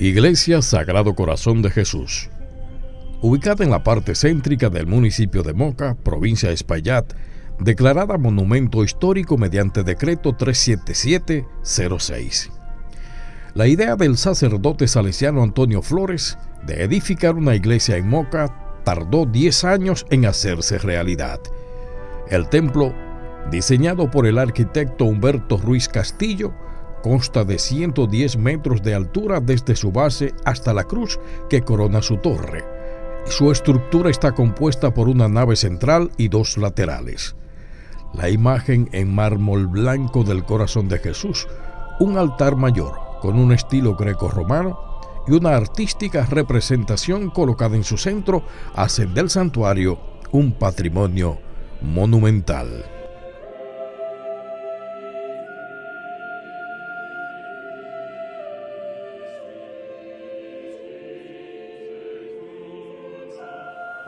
Iglesia Sagrado Corazón de Jesús. Ubicada en la parte céntrica del municipio de Moca, provincia de Espaillat, declarada monumento histórico mediante decreto 37706. La idea del sacerdote salesiano Antonio Flores de edificar una iglesia en Moca tardó 10 años en hacerse realidad. El templo, diseñado por el arquitecto Humberto Ruiz Castillo, consta de 110 metros de altura desde su base hasta la cruz que corona su torre. Su estructura está compuesta por una nave central y dos laterales. La imagen en mármol blanco del corazón de Jesús, un altar mayor con un estilo greco-romano y una artística representación colocada en su centro hacen del santuario un patrimonio monumental.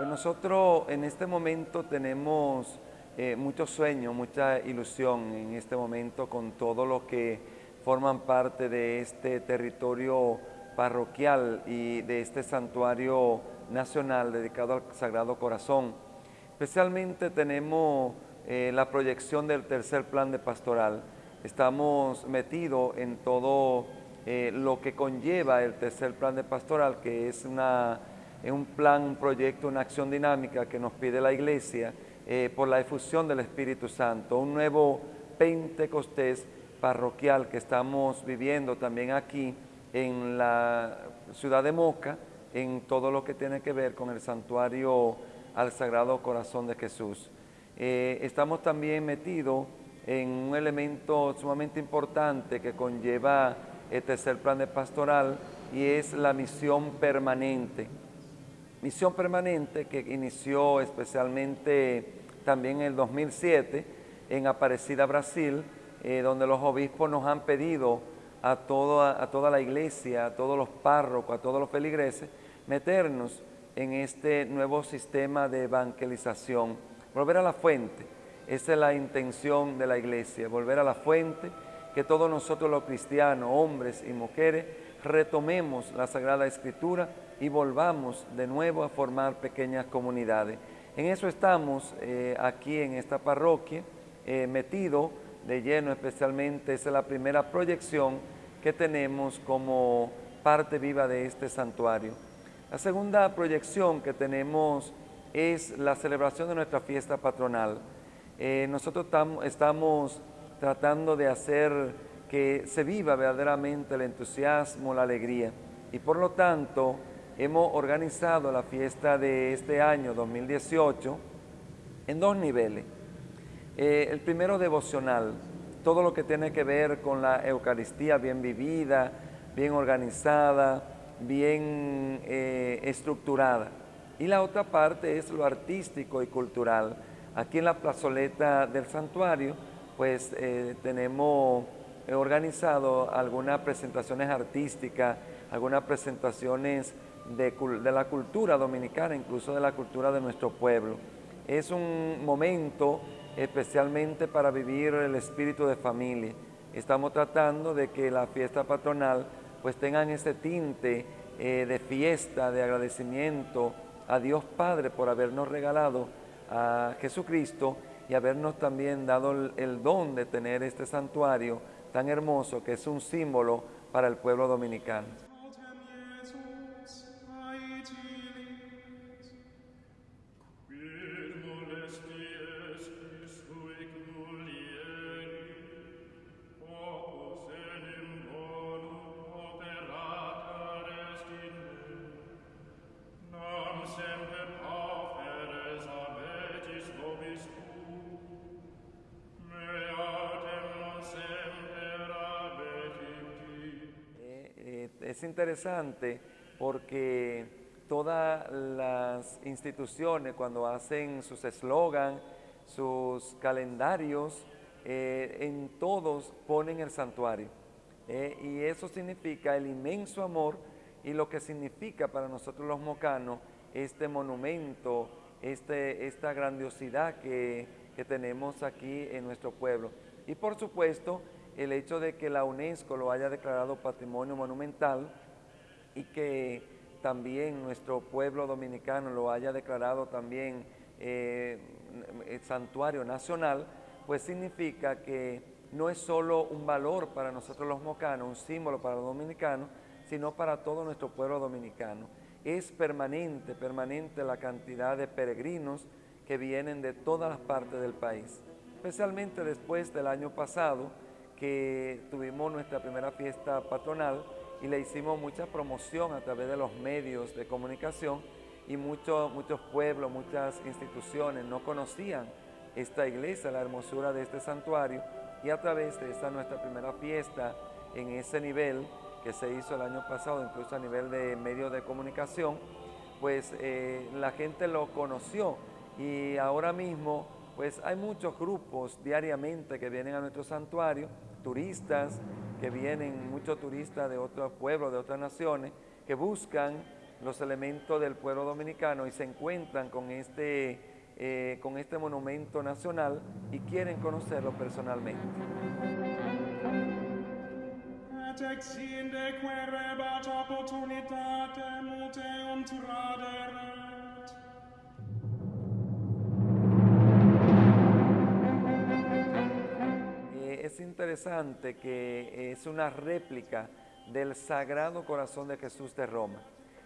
Pues nosotros en este momento tenemos eh, mucho sueño, mucha ilusión en este momento con todo lo que forman parte de este territorio parroquial y de este santuario nacional dedicado al Sagrado Corazón. Especialmente tenemos eh, la proyección del tercer plan de pastoral. Estamos metidos en todo eh, lo que conlleva el tercer plan de pastoral, que es una es un plan, un proyecto, una acción dinámica que nos pide la Iglesia eh, por la efusión del Espíritu Santo, un nuevo Pentecostés parroquial que estamos viviendo también aquí en la ciudad de Moca, en todo lo que tiene que ver con el santuario al Sagrado Corazón de Jesús. Eh, estamos también metidos en un elemento sumamente importante que conlleva el tercer plan de pastoral y es la misión permanente misión permanente que inició especialmente también en el 2007 en Aparecida, Brasil, eh, donde los obispos nos han pedido a toda, a toda la iglesia, a todos los párrocos, a todos los feligreses, meternos en este nuevo sistema de evangelización, volver a la fuente. Esa es la intención de la iglesia, volver a la fuente, que todos nosotros los cristianos, hombres y mujeres, retomemos la Sagrada Escritura y volvamos de nuevo a formar pequeñas comunidades. En eso estamos eh, aquí en esta parroquia, eh, metido de lleno especialmente, esa es la primera proyección que tenemos como parte viva de este santuario. La segunda proyección que tenemos es la celebración de nuestra fiesta patronal. Eh, nosotros estamos tratando de hacer que se viva verdaderamente el entusiasmo, la alegría. Y por lo tanto, hemos organizado la fiesta de este año 2018 en dos niveles. Eh, el primero devocional, todo lo que tiene que ver con la Eucaristía bien vivida, bien organizada, bien eh, estructurada. Y la otra parte es lo artístico y cultural. Aquí en la plazoleta del santuario, pues eh, tenemos organizado algunas presentaciones artísticas, algunas presentaciones de, la cultura dominicana, incluso de la cultura de nuestro pueblo. Es un momento especialmente para vivir el espíritu de familia. Estamos tratando de que la fiesta patronal pues tengan ese tinte eh, de fiesta, de agradecimiento a Dios Padre por habernos regalado a Jesucristo y habernos también dado el don de tener este santuario tan hermoso que es un símbolo para el pueblo dominicano. Es interesante porque todas las instituciones cuando hacen sus eslogan, sus calendarios, eh, en todos ponen el santuario. Eh, y eso significa el inmenso amor y lo que significa para nosotros los mocanos este monumento, este, esta grandiosidad que, que tenemos aquí en nuestro pueblo. Y por supuesto, el hecho de que la UNESCO lo haya declarado patrimonio monumental y que también nuestro pueblo dominicano lo haya declarado también eh, santuario nacional, pues significa que no es solo un valor para nosotros los mocanos, un símbolo para los dominicanos, sino para todo nuestro pueblo dominicano. Es permanente, permanente la cantidad de peregrinos que vienen de todas las partes del país, especialmente después del año pasado que tuvimos nuestra primera fiesta patronal y le hicimos mucha promoción a través de los medios de comunicación y muchos, muchos pueblos, muchas instituciones no conocían esta iglesia, la hermosura de este santuario y a través de esta nuestra primera fiesta en ese nivel que se hizo el año pasado, incluso a nivel de medios de comunicación, pues eh, la gente lo conoció y ahora mismo pues hay muchos grupos diariamente que vienen a nuestro santuario, turistas que vienen, muchos turistas de otros pueblos, de otras naciones, que buscan los elementos del pueblo dominicano y se encuentran con este, eh, con este monumento nacional y quieren conocerlo personalmente. Es interesante que es una réplica del Sagrado Corazón de Jesús de Roma.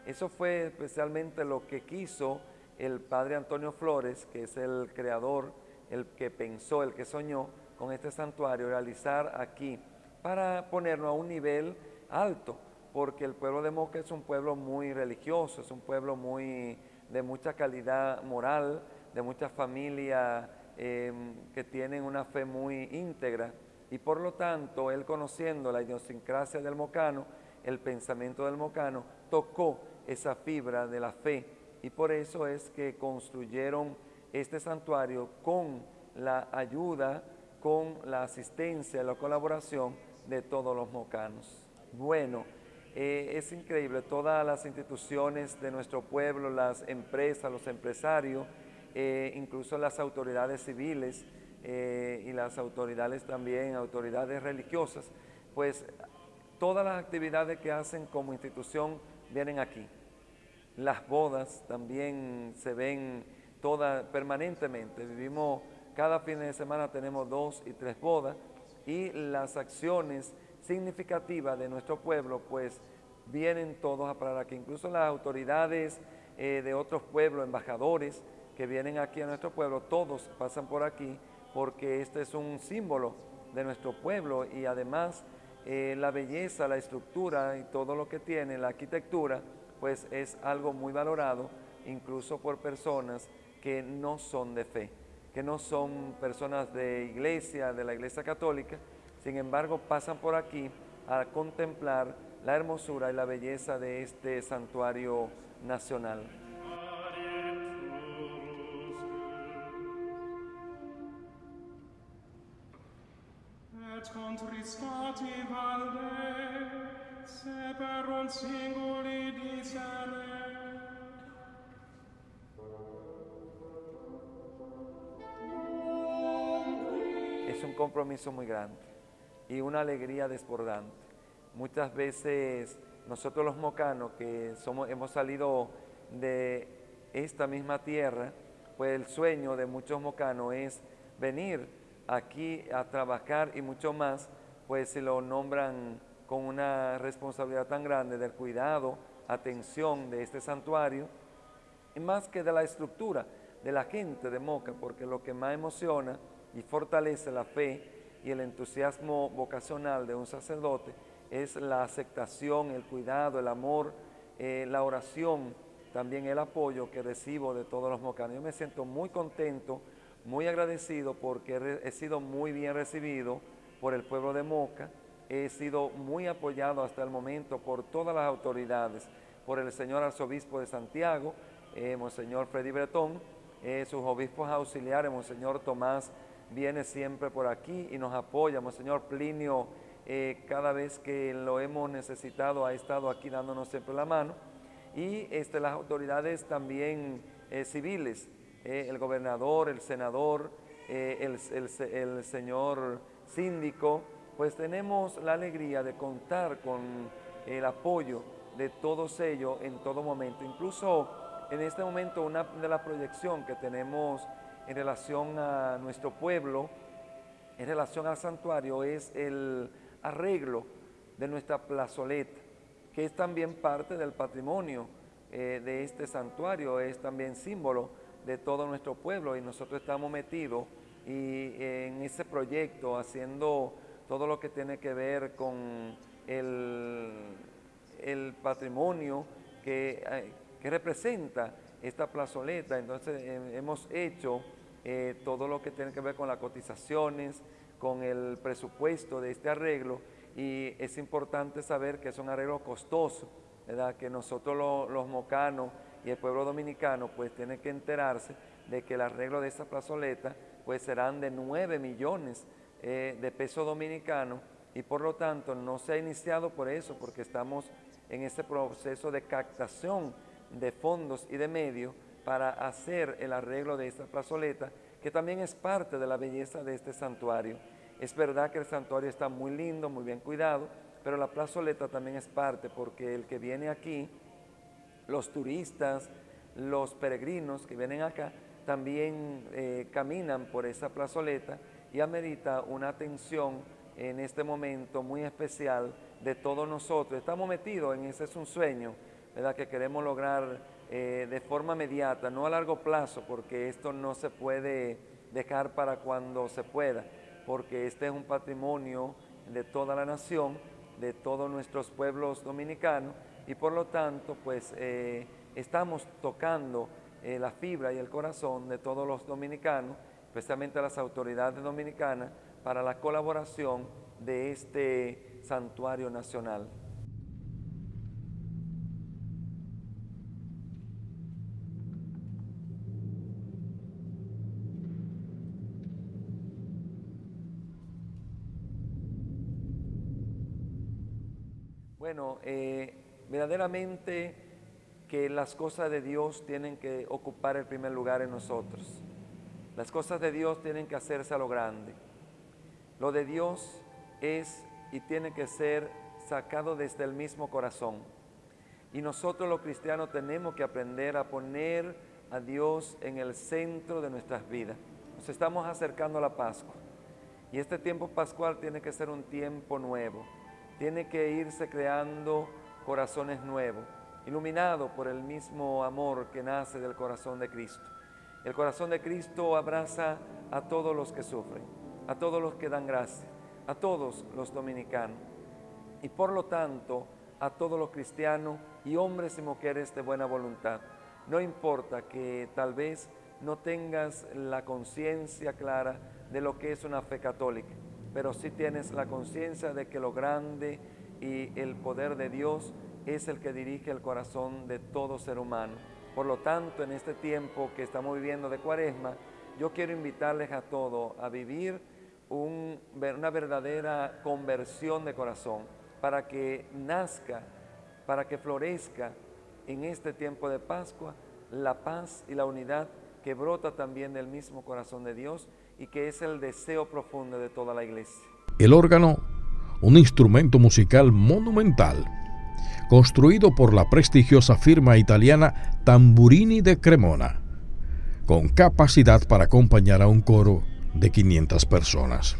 Eso fue especialmente lo que quiso el padre Antonio Flores, que es el creador, el que pensó, el que soñó con este santuario, realizar aquí para ponernos a un nivel alto, porque el pueblo de Moca es un pueblo muy religioso, es un pueblo muy de mucha calidad moral, de muchas familias em, que tienen una fe muy íntegra y por lo tanto él conociendo la idiosincrasia del mocano, el pensamiento del mocano, tocó esa fibra de la fe y por eso es que construyeron este santuario con la ayuda, con la asistencia, la colaboración de todos los mocanos. Bueno, eh, es increíble, todas las instituciones de nuestro pueblo, las empresas, los empresarios, eh, incluso las autoridades civiles eh, y las autoridades también, autoridades religiosas, pues todas las actividades que hacen como institución vienen aquí. Las bodas también se ven todas permanentemente. Vivimos, cada fin de semana tenemos dos y tres bodas y las acciones significativas de nuestro pueblo, pues vienen todos a parar aquí. Incluso las autoridades eh, de otros pueblos, embajadores que vienen aquí a nuestro pueblo, todos pasan por aquí porque este es un símbolo de nuestro pueblo y además eh, la belleza, la estructura y todo lo que tiene, la arquitectura, pues es algo muy valorado incluso por personas que no son de fe que no son personas de iglesia, de la iglesia católica, sin embargo pasan por aquí a contemplar la hermosura y la belleza de este santuario nacional. Un compromiso muy grande y una alegría desbordante. Muchas veces nosotros los mocanos que somos, hemos salido de esta misma tierra, pues el sueño de muchos mocanos es venir aquí a trabajar y mucho más, pues se lo nombran con una responsabilidad tan grande del cuidado, atención de este santuario, más que de la estructura de la gente de Moca, porque lo que más emociona y fortalece la fe y el entusiasmo vocacional de un sacerdote es la aceptación, el cuidado, el amor, eh, la oración, también el apoyo que recibo de todos los mocanos. Yo me siento muy contento, muy agradecido porque he sido muy bien recibido por el pueblo de Moca, he sido muy apoyado hasta el momento por todas las autoridades, por el señor arzobispo de Santiago, eh, Monseñor Freddy Bretón, eh, sus obispos auxiliares, Monseñor Tomás viene siempre por aquí y nos apoya. Monseñor Plinio, eh, cada vez que lo hemos necesitado, ha estado aquí dándonos siempre la mano. Y este, las autoridades también civiles, el gobernador, el senador, el, señor síndico, pues tenemos la alegría de contar con el apoyo de todos ellos en todo momento. Incluso en este momento una de las proyecciones que tenemos en relación a nuestro pueblo, en relación al santuario, es el arreglo de nuestra plazoleta, que es también parte del patrimonio eh, de este santuario, es también símbolo de todo nuestro pueblo y nosotros estamos metidos y en ese proyecto haciendo todo lo que tiene que ver con el, el patrimonio que, eh, que, representa esta plazoleta. Entonces hemos hecho eh, todo lo que tiene que ver con las cotizaciones, con el presupuesto de este arreglo y es importante saber que es un arreglo costoso, ¿verdad? que nosotros los mocanos y el pueblo dominicano pues tiene que enterarse de que el arreglo de esta plazoleta pues serán de 9 millones eh, de pesos dominicanos y por lo tanto no se ha iniciado por eso, porque estamos en ese proceso de captación de fondos y de medios para hacer el arreglo de esta plazoleta, que también es parte de la belleza de este santuario. Es verdad que el santuario está muy lindo, muy bien cuidado, pero la plazoleta también es parte, porque el que viene aquí, los turistas, los peregrinos que vienen acá, también eh, caminan por esa plazoleta y amerita una atención en este momento muy especial de todos nosotros. Estamos metidos en ese es un sueño, ¿verdad? Que queremos lograr eh, de forma inmediata, no a largo plazo, porque esto no se puede dejar para cuando se pueda, porque este es un patrimonio de toda la nación, de todos nuestros pueblos dominicanos, y por lo tanto, pues eh, estamos tocando eh, la fibra y el corazón de todos los dominicanos, especialmente las autoridades dominicanas, para la colaboración de este santuario nacional. Bueno, eh, verdaderamente que las cosas de Dios tienen que ocupar el primer lugar en nosotros. Las cosas de Dios tienen que hacerse a lo grande. Lo de Dios es y tiene que ser sacado desde el mismo corazón. Y nosotros los cristianos tenemos que aprender a poner a Dios en el centro de nuestras vidas. Nos estamos acercando a la Pascua. Y este tiempo pascual tiene que ser un tiempo nuevo. Tiene que irse creando corazones nuevos, iluminados por el mismo amor que nace del corazón de Cristo. El corazón de Cristo abraza a todos los que sufren, a todos los que dan gracia, a todos los dominicanos y por lo tanto a todos los cristianos y hombres y mujeres de buena voluntad. No importa que tal vez no tengas la conciencia clara de lo que es una fe católica, pero sí tienes la conciencia de que lo grande y el poder de Dios es el que dirige el corazón de todo ser humano por lo tanto, en este tiempo que estamos viviendo de cuaresma, yo quiero invitarles a todos a vivir una verdadera conversión de corazón para que nazca, para que florezca en este tiempo de Pascua la paz y la unidad que brota también del mismo corazón de Dios y que es el deseo profundo de toda la iglesia. El órgano, un instrumento musical monumental construido por la prestigiosa firma italiana Tamburini de Cremona, con capacidad para acompañar a un coro de 500 personas.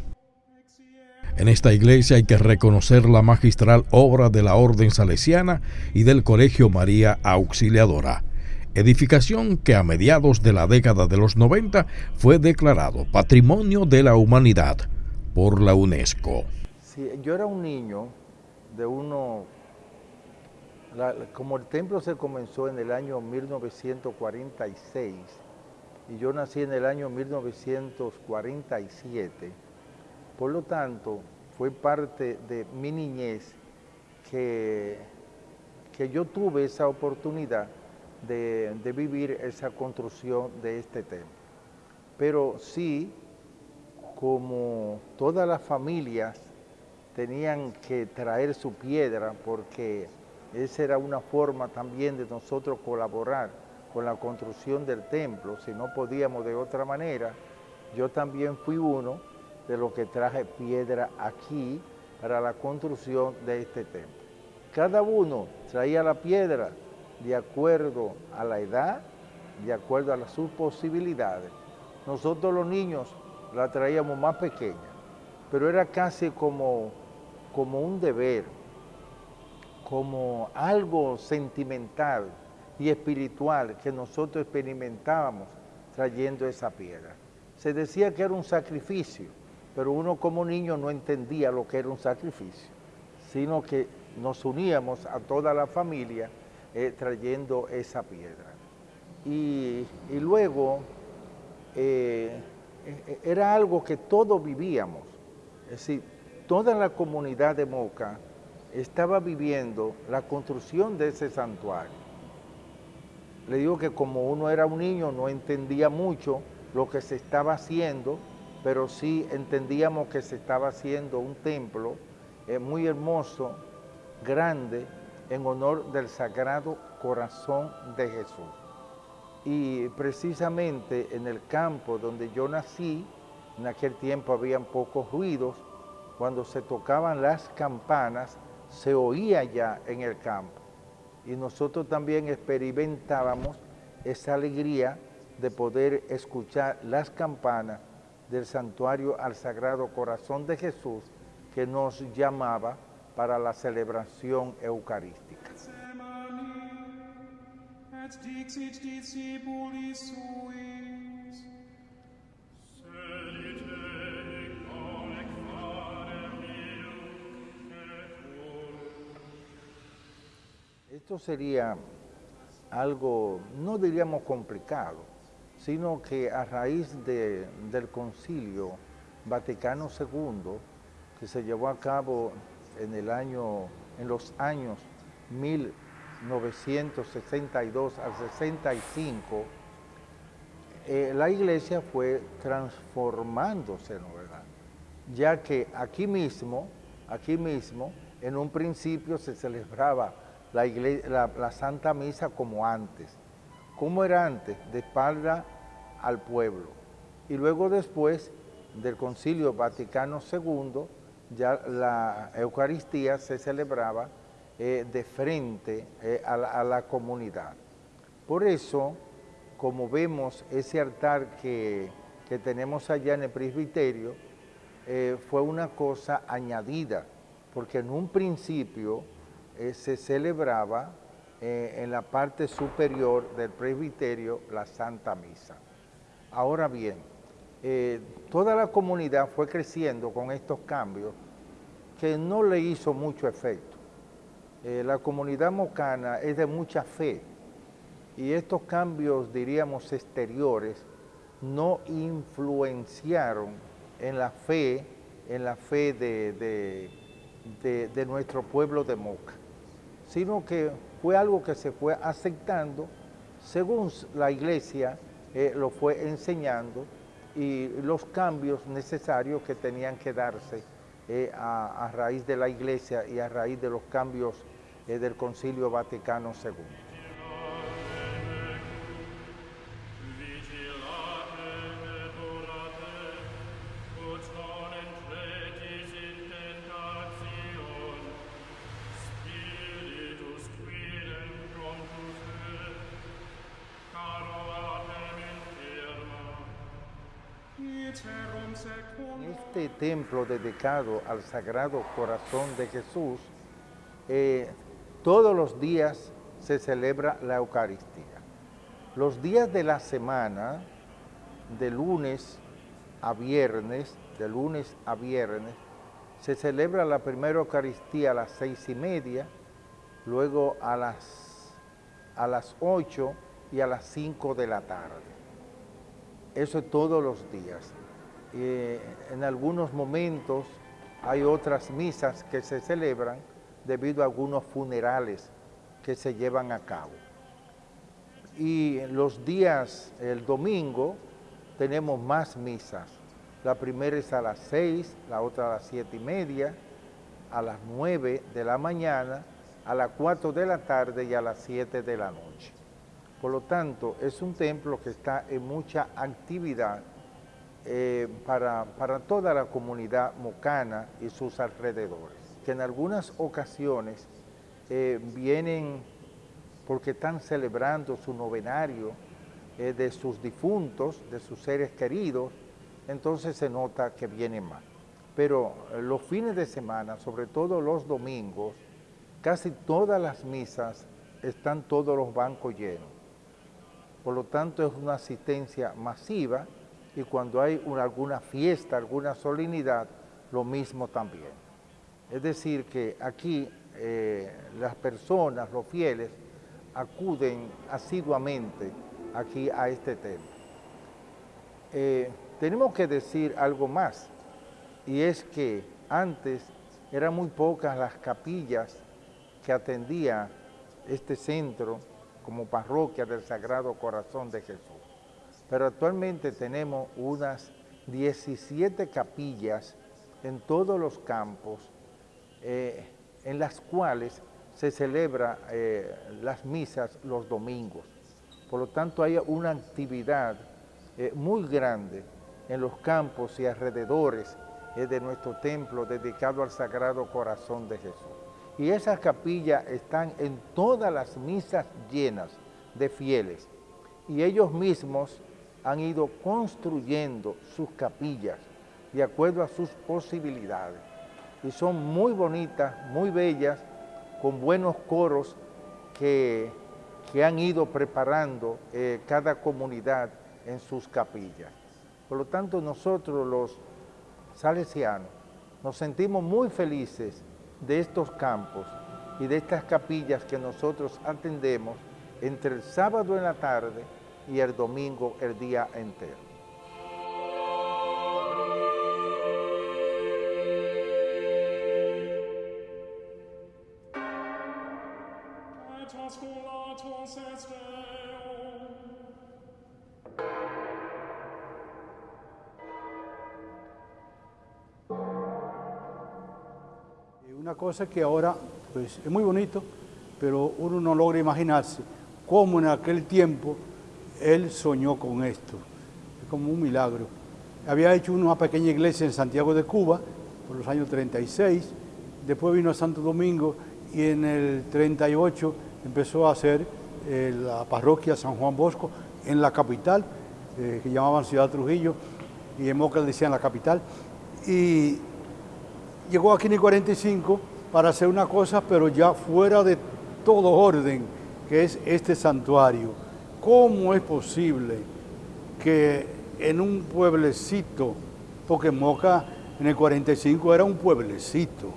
En esta iglesia hay que reconocer la magistral obra de la Orden Salesiana y del Colegio María Auxiliadora, edificación que a mediados de la década de los 90 fue declarado Patrimonio de la Humanidad por la UNESCO. yo era un niño de como el templo se comenzó en el año 1946 y yo nací en el año 1947, por lo tanto fue parte de mi niñez que, que yo tuve esa oportunidad de, de vivir esa construcción de este templo. Pero sí, como todas las familias tenían que traer su piedra porque esa era una forma también de nosotros colaborar con la construcción del templo, si no podíamos de otra manera. Yo también fui uno de lo que traje piedra aquí para la construcción de este templo. Cada uno traía la piedra de acuerdo a la edad, de acuerdo a sus posibilidades. Nosotros los niños la traíamos más pequeña, pero era casi como, como un deber, como algo sentimental y espiritual que nosotros experimentábamos trayendo esa piedra. Se decía que era un sacrificio, pero uno como niño no entendía lo que era un sacrificio, sino que nos uníamos a toda la familia eh, trayendo esa piedra. Y, luego eh, eh, era algo que todos vivíamos, es decir, toda la comunidad de Moca estaba viviendo la construcción de ese santuario. Le digo que como uno era un niño no entendía mucho lo que se estaba haciendo, pero sí entendíamos que se estaba haciendo un templo muy hermoso, grande, en honor del Sagrado Corazón de Jesús. Y precisamente en el campo donde yo nací, en aquel tiempo habían pocos ruidos, cuando se tocaban las campanas, se oía ya en el campo. Y nosotros también experimentábamos esa alegría de poder escuchar las campanas del santuario al Sagrado Corazón de Jesús que nos llamaba para la celebración eucarística. Esto sería algo, no diríamos complicado, sino que a raíz del concilio Vaticano II, que se llevó a cabo en, el año, en los años 1962 al 65, eh, la iglesia fue transformándose, ¿no verdad? Ya que aquí mismo, aquí mismo, en un principio se celebraba la, Santa Misa como antes. ¿Cómo era antes? De espalda al pueblo. Y luego después del Concilio Vaticano II, ya la Eucaristía se celebraba eh, de frente eh, a, la, comunidad. Por eso, como vemos ese altar que, tenemos allá en el presbiterio, eh, fue una cosa añadida, porque en un principio se celebraba en la parte superior del presbiterio la Santa Misa. Ahora bien, toda la comunidad fue creciendo con estos cambios que no le hizo mucho efecto. Eh, la comunidad mocana es de mucha fe y estos cambios, diríamos, exteriores no influenciaron en la fe, en la fe de, de, nuestro pueblo de Moca, sino que fue algo que se fue aceptando según la iglesia eh, lo fue enseñando y los cambios necesarios que tenían que darse eh, a, raíz de la Iglesia y a raíz de los cambios eh, del Concilio Vaticano II. Templo dedicado al Sagrado Corazón de Jesús, eh, todos los días se celebra la Eucaristía. Los días de la semana, de lunes a viernes, de lunes a viernes, se celebra la primera Eucaristía a las seis y media, luego a las, a las ocho y a las cinco de la tarde. Eso es todos los días. Eh, en algunos momentos hay otras misas que se celebran debido a algunos funerales que se llevan a cabo. Y los días, el domingo, tenemos más misas. La primera es a las seis, la otra a las siete y media, a las nueve de la mañana, a las cuatro de la tarde y a las siete de la noche. Por lo tanto, es un templo que está en mucha actividad eh, para, para toda la comunidad mocana y sus alrededores, que en algunas ocasiones eh, vienen porque están celebrando su novenario eh, de sus difuntos, de sus seres queridos, entonces se nota que viene más. Pero los fines de semana, sobre todo los domingos, casi todas las misas están todos los bancos llenos. Por lo tanto, es una asistencia masiva y cuando hay alguna fiesta, alguna solemnidad, lo mismo también. Es decir, que aquí eh, las personas, los fieles, acuden asiduamente aquí a este tema. Eh, tenemos que decir algo más, y es que antes eran muy pocas las capillas que atendía este centro como parroquia del Sagrado Corazón de Jesús pero actualmente tenemos unas 17 capillas en todos los campos eh, en las cuales se celebra eh, las misas los domingos. Por lo tanto, hay una actividad eh, muy grande en los campos y alrededores de nuestro templo dedicado al Sagrado Corazón de Jesús. Y esas capillas están en todas las misas llenas de fieles. Y ellos mismos han ido construyendo sus capillas de acuerdo a sus posibilidades. Y son muy bonitas, muy bellas, con buenos coros que, han ido preparando eh, cada comunidad en sus capillas. Por lo tanto, nosotros los salesianos nos sentimos muy felices de estos campos y de estas capillas que nosotros atendemos entre el sábado en la tarde y el domingo el día entero. Una cosa que ahora pues, es muy bonito, pero uno no logra imaginarse cómo en aquel tiempo él soñó con esto. Es como un milagro. Había hecho una pequeña iglesia en Santiago de Cuba por los años 36, después vino a Santo Domingo y en el 38 empezó a hacer eh, la parroquia San Juan Bosco en la capital, eh, que llamaban Ciudad Trujillo, y en Moca decían la capital. Y llegó aquí en el 45 para hacer una cosa, pero ya fuera de todo orden, que es este santuario. ¿Cómo es posible que en un pueblecito, porque Moca en el 45 era un pueblecito,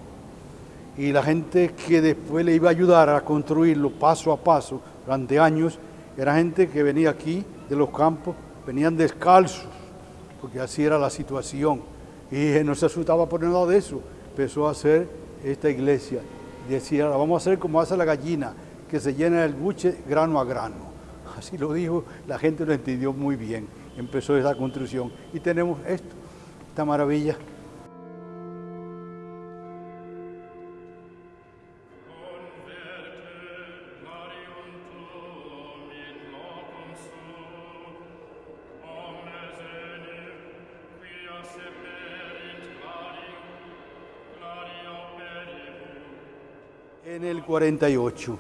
y la gente que después le iba a ayudar a construirlo paso a paso durante años, era gente que venía aquí de los campos, venían descalzos, porque así era la situación. Y no se asustaba por nada de eso. Empezó a hacer esta iglesia. Decía, vamos a hacer como hace la gallina, que se llena el buche grano a grano así lo dijo, la gente lo entendió muy bien. Empezó esa construcción y tenemos esto, esta maravilla. En el 48.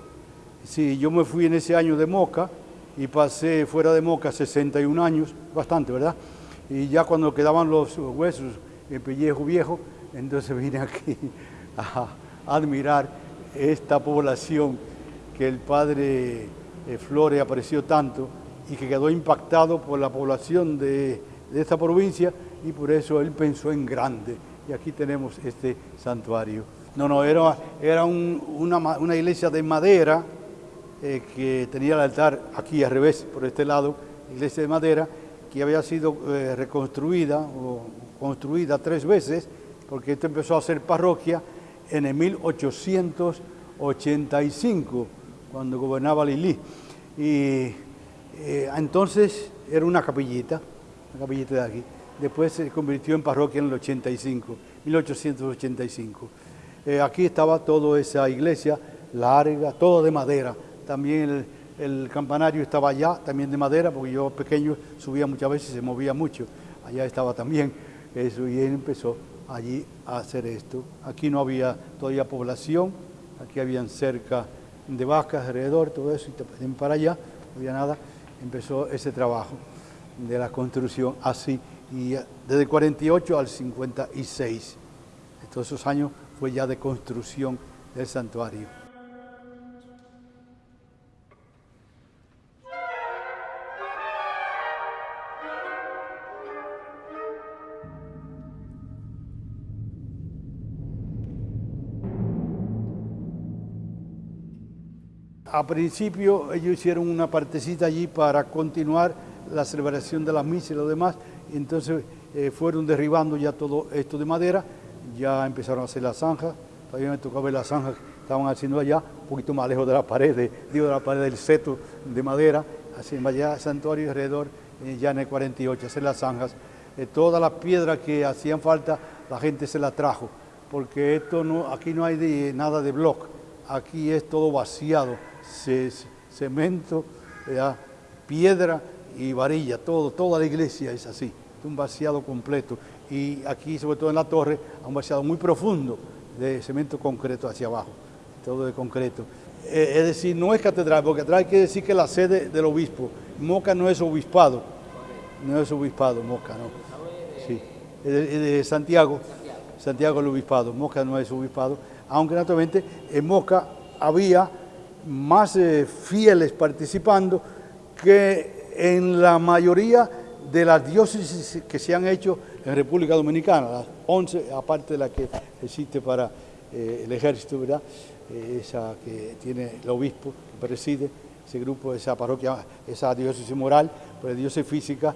Sí, yo me fui en ese año de Moca, y pasé fuera de Moca 61 años, bastante, ¿verdad? Y ya cuando quedaban los huesos, el pellejo viejo, entonces vine aquí a, admirar esta población que el padre eh, Flores apreció tanto y que quedó impactado por la población de, esta provincia y por eso él pensó en grande. Y aquí tenemos este santuario. No, no, era, era una, una iglesia de madera, eh, que tenía el altar aquí al revés, por este lado, iglesia de madera, que había sido eh, reconstruida o construida tres veces, porque esto empezó a ser parroquia en el 1885, cuando gobernaba Lili. Y eh, entonces era una capillita, una capillita de aquí. Después se convirtió en parroquia en el 85, 1885. aquí estaba toda esa iglesia larga, todo de madera, también el, campanario estaba allá, también de madera, porque yo pequeño subía muchas veces y se movía mucho. allá estaba también eso, y él empezó allí a hacer esto. Aquí no había todavía población, aquí habían cerca de vacas alrededor, todo eso, y para allá, no había nada, empezó ese trabajo de la construcción así, y desde el 48 al 56. Todos esos años fue ya de construcción del santuario. A principio ellos hicieron una partecita allí para continuar la celebración de la misa y lo demás, y entonces eh, fueron derribando ya todo esto de madera, ya empezaron a hacer las zanjas, todavía me tocó ver las zanjas que estaban haciendo allá, un poquito más lejos de la pared, digo de la pared del seto de madera, así allá santuario alrededor, eh, ya en el 48, hacer las zanjas. Eh, todas las piedras que hacían falta, la gente se las trajo, porque esto no, aquí no hay nada de bloque, aquí es todo vaciado, cemento, piedra y varilla, todo, toda la iglesia es así, un vaciado completo. Y aquí, sobre todo en la torre, un vaciado muy profundo de cemento concreto hacia abajo, todo de concreto. Eh, es decir, no es catedral, porque catedral quiere decir que la sede del obispo. Moca no es obispado, no es obispado, Moca, no. Sí, es de, Santiago, Santiago el obispado, Moca no es obispado, aunque naturalmente en Moca había más eh, fieles participando que en la mayoría de las diócesis que se han hecho en República Dominicana, las 11, aparte de la que existe para eh, el ejército, ¿verdad? Eh, esa que tiene el obispo, que preside ese grupo, esa parroquia, esa diócesis moral, pues diócesis física,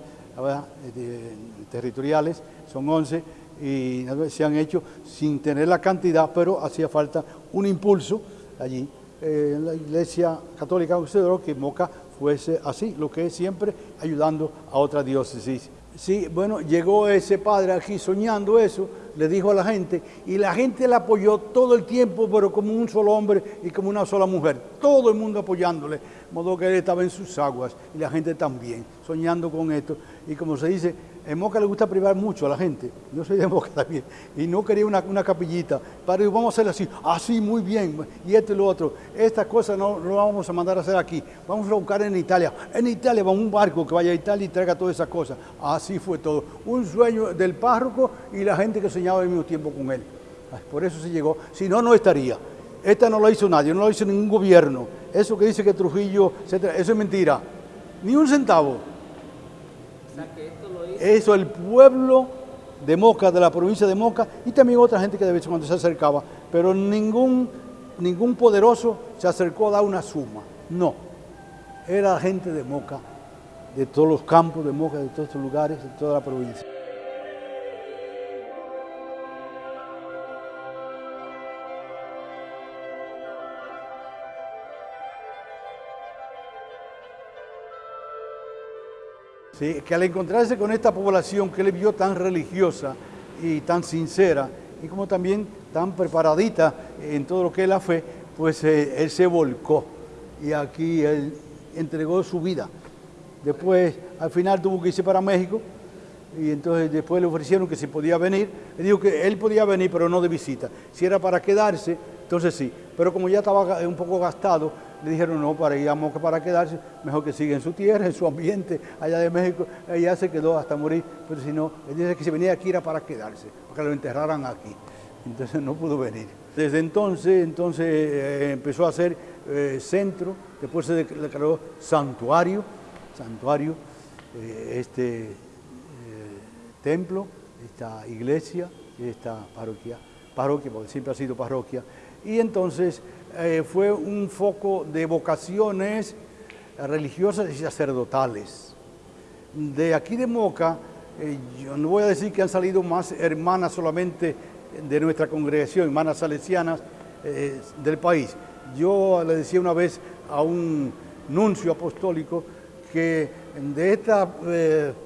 territoriales, son 11, y se han hecho sin tener la cantidad, pero hacía falta un impulso allí eh, la Iglesia Católica consideró que Moca fuese así, lo que es siempre ayudando a otra diócesis. Sí, bueno, llegó ese padre aquí soñando eso, le dijo a la gente, y la gente le apoyó todo el tiempo, pero como un solo hombre y como una sola mujer, todo el mundo apoyándole, de modo que él estaba en sus aguas, y la gente también, soñando con esto, y como se dice, en Moca le gusta privar mucho a la gente. Yo soy de Moca también. Y no quería una, capillita. Para vamos a hacerlo así. Así, muy bien. Y esto y lo otro. Estas cosas no lo vamos a mandar a hacer aquí. Vamos a buscar en Italia. En Italia va un barco que vaya a Italia y traiga todas esas cosas. Así fue todo. Un sueño del párroco y la gente que soñaba al mismo tiempo con él. Por eso se llegó. Si no, no estaría. Esta no lo hizo nadie, no lo hizo ningún gobierno. Eso que dice que Trujillo, etcétera, eso es mentira. Ni un centavo. Eso el pueblo de Moca, de la provincia de Moca, y también otra gente que de vez en cuando se acercaba, pero ningún, ningún poderoso se acercó a dar una suma, no. Era gente de Moca, de todos los campos de Moca, de todos estos lugares, de toda la provincia. Que al encontrarse con esta población que él vio tan religiosa y tan sincera, y como también tan preparadita en todo lo que es la fe, pues eh, él se volcó y aquí él entregó su vida. Después, al final tuvo que irse para México y entonces después le ofrecieron que si podía venir. Le dijo que él podía venir, pero no de visita. Si era para quedarse, entonces sí. Pero como ya estaba un poco gastado, le dijeron no, para a Moca para quedarse, mejor que siga en su tierra, en su ambiente, allá de México, allá se quedó hasta morir, pero si no, él dice que si venía aquí era para quedarse, para que lo enterraran aquí. Entonces no pudo venir. Desde entonces, entonces eh, empezó a ser eh, centro, después se declaró santuario, santuario, eh, este templo, esta iglesia, esta parroquia, parroquia, porque siempre ha sido parroquia, y entonces eh, fue un foco de vocaciones religiosas y sacerdotales. De aquí de Moca, eh, yo no voy a decir que han salido más hermanas solamente de nuestra congregación, hermanas salesianas eh, del país. Yo le decía una vez a un nuncio apostólico que de esta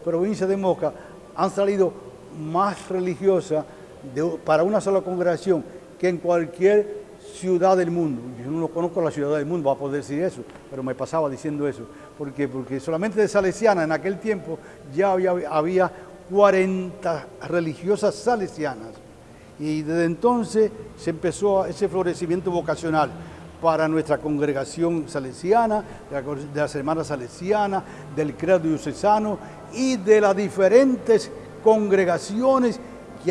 provincia de Moca han salido más religiosas para una sola congregación que en cualquier ciudad del mundo. Yo no conozco la ciudad del mundo, va a poder decir eso, pero me pasaba diciendo eso. ¿Por Porque solamente de Salesiana en aquel tiempo ya había, había 40 religiosas salesianas. Y desde entonces se empezó ese florecimiento vocacional para nuestra congregación salesiana, de las hermanas salesianas, del credo diocesano y de las diferentes congregaciones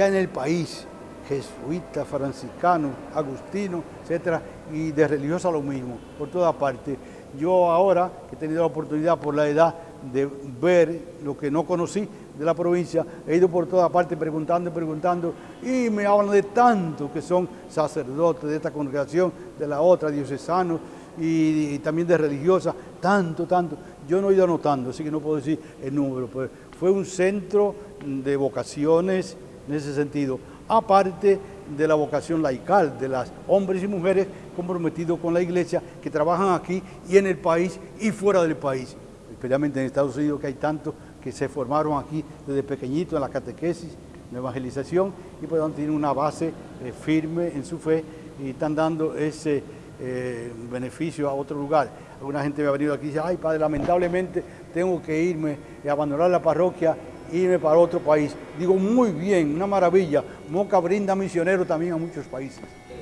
hay en el país, jesuitas, franciscanos, agustinos, etcétera, y de religiosa lo mismo, por toda parte. Yo ahora, que he tenido la oportunidad por la edad de ver lo que no conocí de la provincia, he ido por toda parte preguntando y preguntando y me hablan de tanto que son sacerdotes de esta congregación, de la otra, diocesanos y, también de religiosas, tanto, tanto. Yo no he ido anotando, así que no puedo decir el número. Pues fue un centro de vocaciones en ese sentido, aparte de la vocación laical, de las hombres y mujeres comprometidos con la iglesia que trabajan aquí y en el país y fuera del país, especialmente en Estados Unidos que hay tantos que se formaron aquí desde pequeñitos en la catequesis, en la evangelización y pues tienen una base eh, firme en su fe y están dando ese eh, beneficio a otro lugar. Alguna gente me ha venido aquí y dice, ay padre, lamentablemente tengo que irme y abandonar la parroquia irme para otro país. Digo, muy bien, una maravilla. Moca brinda misioneros también a muchos países.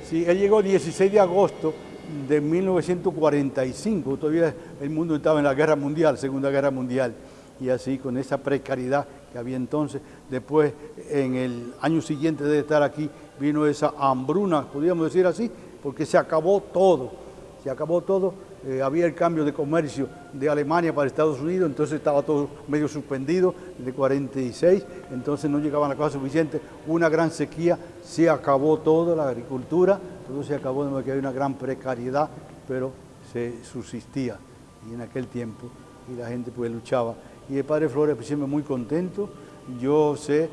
Sí, él llegó el 16 de agosto de 1945, todavía el mundo estaba en la guerra mundial, Segunda Guerra Mundial, y así con esa precariedad que había entonces. Después, en el año siguiente de estar aquí, vino esa hambruna, podríamos decir así, porque se acabó todo, se acabó todo eh, había el cambio de comercio de Alemania para Estados Unidos, entonces estaba todo medio suspendido, de 46, entonces no llegaban las cosas suficientes, una gran sequía, se acabó todo, la agricultura, todo se acabó, de que había una gran precariedad, pero se subsistía. Y en aquel tiempo y la gente pues luchaba. Y el Padre Flores pues, siempre muy contento, yo sé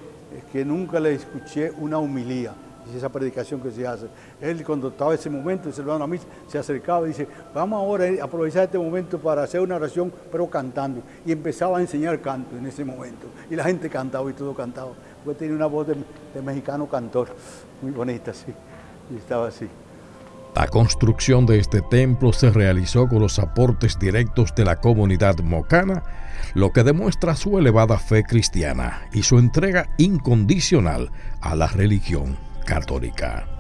que nunca le escuché una humilía, esa predicación que se hace. Él cuando estaba ese momento, se a mí, se acercaba y dice, vamos ahora a aprovechar este momento para hacer una oración, pero cantando. Y empezaba a enseñar canto en ese momento. Y la gente cantaba y todo cantaba. Porque tenía una voz de mexicano cantor, muy bonita, sí. Y estaba así. La construcción de este templo se realizó con los aportes directos de la comunidad mocana, lo que demuestra su elevada fe cristiana y su entrega incondicional a la religión católica.